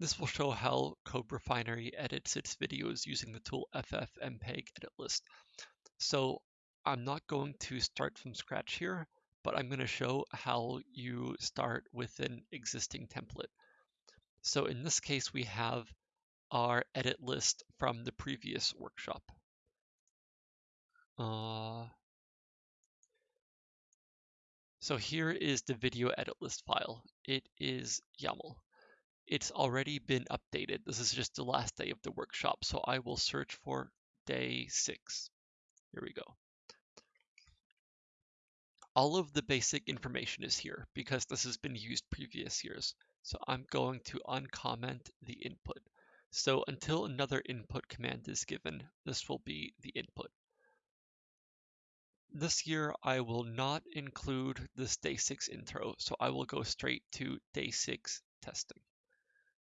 This will show how CodeRefinery edits its videos using the tool ffmpeg edit list. So I'm not going to start from scratch here, but I'm going to show how you start with an existing template. So in this case, we have our edit list from the previous workshop. Uh, so here is the video edit list file. It is YAML. It's already been updated. This is just the last day of the workshop, so I will search for day six. Here we go. All of the basic information is here because this has been used previous years. So I'm going to uncomment the input. So until another input command is given, this will be the input. This year, I will not include this day six intro, so I will go straight to day six testing.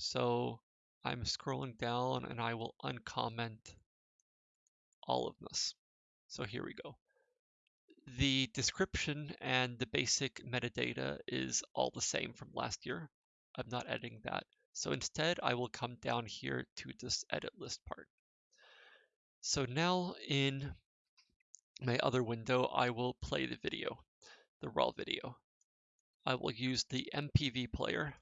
So I'm scrolling down and I will uncomment all of this. So here we go. The description and the basic metadata is all the same from last year. I'm not editing that. So instead, I will come down here to this edit list part. So now in my other window, I will play the video, the raw video. I will use the MPV player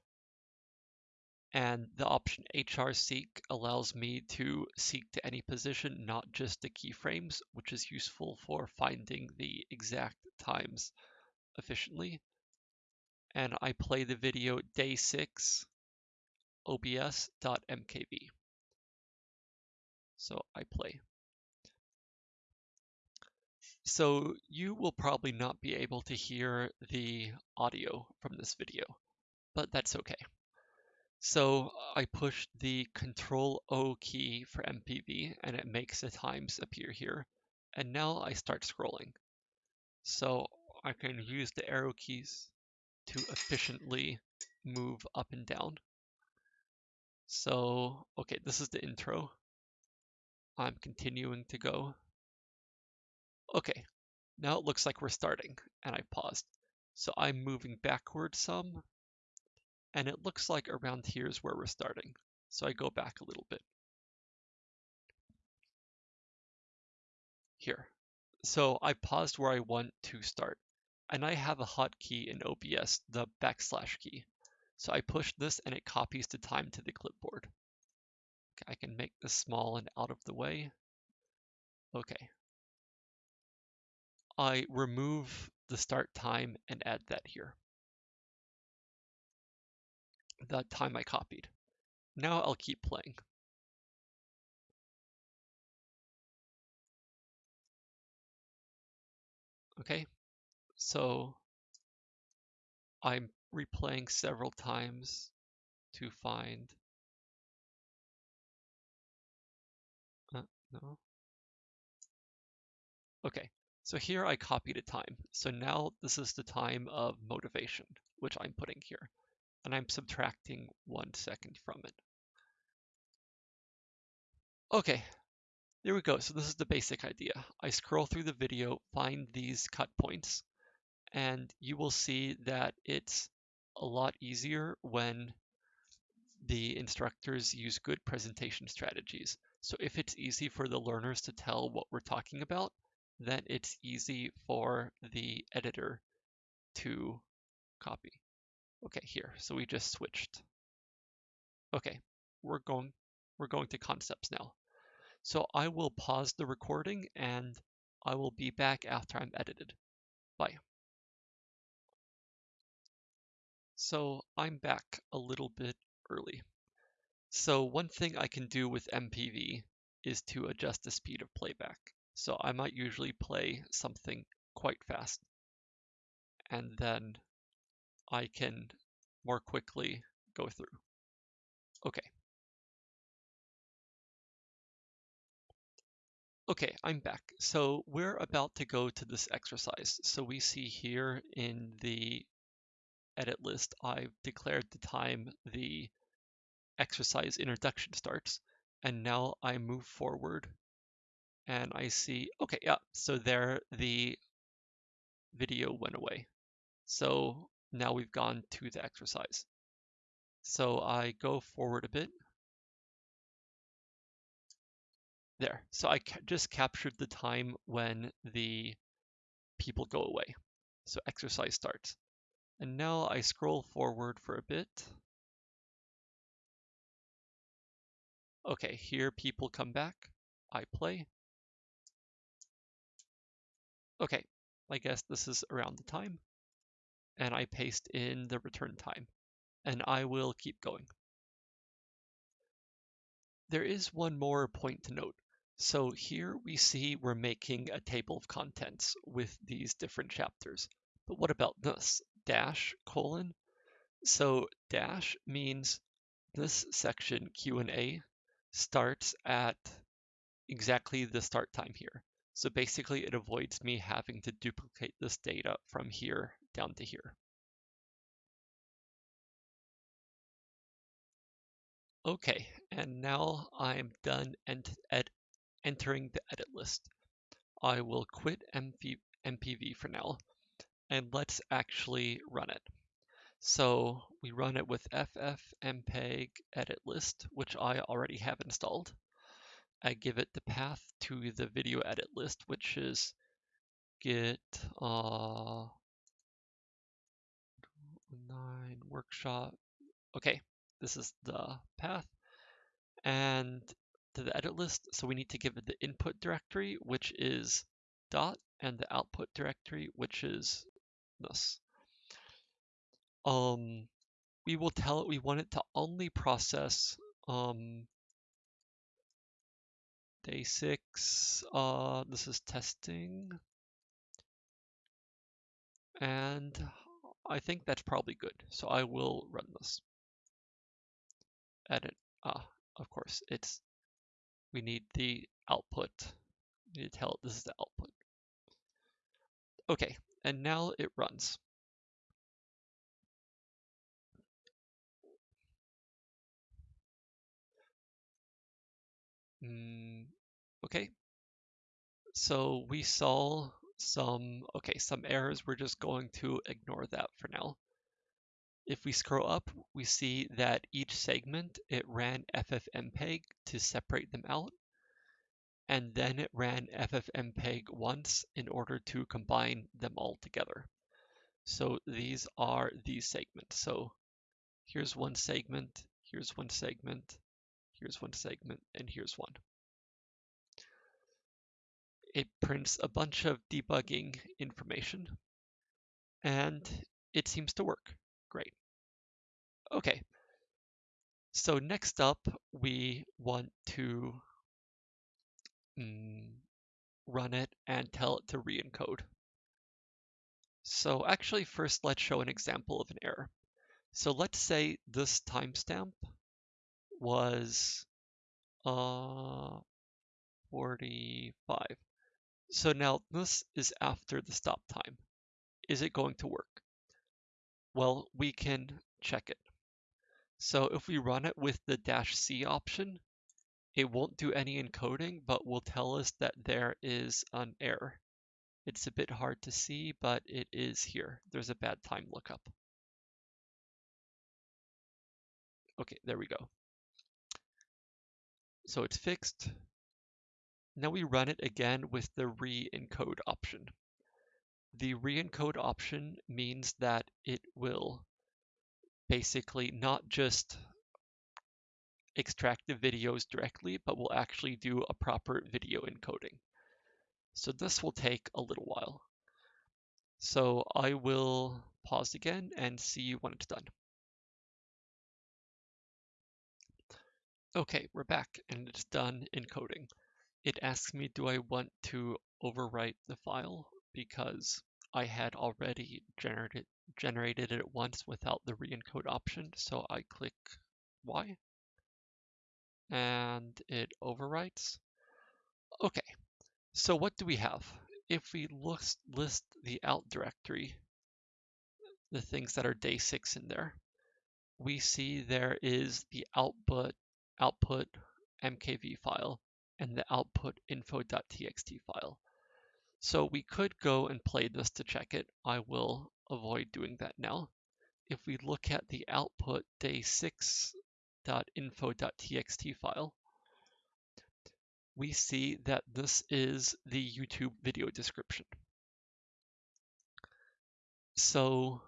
and the option HR seek allows me to seek to any position, not just the keyframes, which is useful for finding the exact times efficiently. And I play the video day six obs.mkv. So I play. So you will probably not be able to hear the audio from this video, but that's okay. So I push the Control O key for MPV and it makes the times appear here. And now I start scrolling. So I can use the arrow keys to efficiently move up and down. So, okay, this is the intro. I'm continuing to go. Okay, now it looks like we're starting, and I paused. So I'm moving backward some and it looks like around here is where we're starting. So I go back a little bit. Here. So I paused where I want to start. And I have a hotkey in OBS, the backslash key. So I push this and it copies the time to the clipboard. I can make this small and out of the way. Okay. I remove the start time and add that here the time I copied. Now I'll keep playing. Okay, so I'm replaying several times to find. Uh, no. Okay, so here I copied a time. So now this is the time of motivation, which I'm putting here and I'm subtracting one second from it. Okay, there we go. So this is the basic idea. I scroll through the video, find these cut points, and you will see that it's a lot easier when the instructors use good presentation strategies. So if it's easy for the learners to tell what we're talking about, then it's easy for the editor to copy. Okay, here. So we just switched. Okay, we're going we're going to concepts now. So I will pause the recording and I will be back after I'm edited. Bye. So I'm back a little bit early. So one thing I can do with MPV is to adjust the speed of playback. So I might usually play something quite fast. And then I can more quickly go through. Okay. Okay, I'm back. So we're about to go to this exercise. So we see here in the edit list, I've declared the time the exercise introduction starts. And now I move forward and I see, okay, yeah, so there the video went away. So now we've gone to the exercise. So I go forward a bit. There. So I ca just captured the time when the people go away. So exercise starts. And now I scroll forward for a bit. Okay, here people come back. I play. Okay, I guess this is around the time. And I paste in the return time. And I will keep going. There is one more point to note. So here we see we're making a table of contents with these different chapters. But what about this? Dash, colon. So dash means this section Q&A starts at exactly the start time here. So basically it avoids me having to duplicate this data from here down to here. Okay, and now I'm done ent entering the edit list. I will quit MP MPV for now, and let's actually run it. So we run it with ffmpeg edit list, which I already have installed. I give it the path to the video edit list, which is git uh, nine workshop. Okay, this is the path. And to the edit list, so we need to give it the input directory, which is dot, and the output directory, which is this. Um, we will tell it we want it to only process um, day six. Uh, this is testing. And I think that's probably good. So I will run this. Edit. Ah, of course, it's we need the output. We need to tell it this is the output. Okay, and now it runs. Mm, okay, so we saw some, okay, some errors. We're just going to ignore that for now. If we scroll up, we see that each segment, it ran ffmpeg to separate them out. And then it ran ffmpeg once in order to combine them all together. So these are these segments. So here's one segment, here's one segment, here's one segment, and here's one. It prints a bunch of debugging information, and it seems to work. Great. Okay, so next up, we want to mm, run it and tell it to re-encode. So actually, first let's show an example of an error. So let's say this timestamp was uh, 45. So now this is after the stop time. Is it going to work? Well, we can check it. So if we run it with the dash C option, it won't do any encoding, but will tell us that there is an error. It's a bit hard to see, but it is here. There's a bad time lookup. Okay, there we go. So it's fixed. Now we run it again with the re-encode option. The re-encode option means that it will basically not just extract the videos directly, but will actually do a proper video encoding. So this will take a little while. So I will pause again and see when it's done. Okay, we're back and it's done encoding. It asks me, do I want to overwrite the file because I had already generated generated it once without the re-encode option. So I click Y and it overwrites. Okay, so what do we have? If we list, list the out directory, the things that are day six in there, we see there is the output output mkv file and the output info.txt file. So we could go and play this to check it. I will avoid doing that now. if we look at the output day6.info.txt file, we see that this is the YouTube video description. So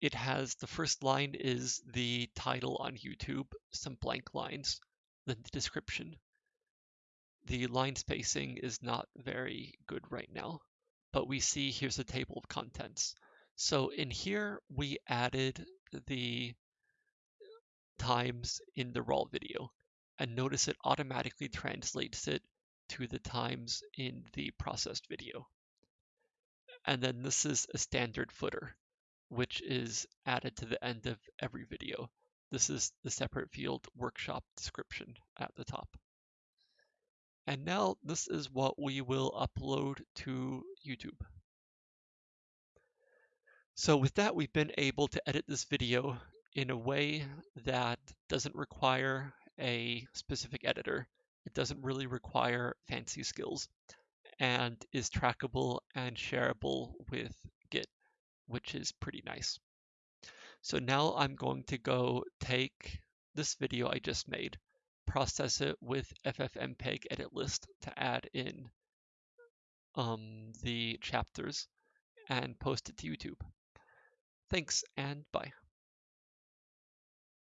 it has the first line is the title on YouTube, some blank lines, the description. The line spacing is not very good right now, but we see here's a table of contents. So in here, we added the times in the raw video and notice it automatically translates it to the times in the processed video. And then this is a standard footer which is added to the end of every video. This is the separate field workshop description at the top. And now this is what we will upload to YouTube. So with that, we've been able to edit this video in a way that doesn't require a specific editor. It doesn't really require fancy skills and is trackable and shareable with Git which is pretty nice. So now I'm going to go take this video I just made, process it with FFmpeg edit list to add in um, the chapters and post it to YouTube. Thanks and bye.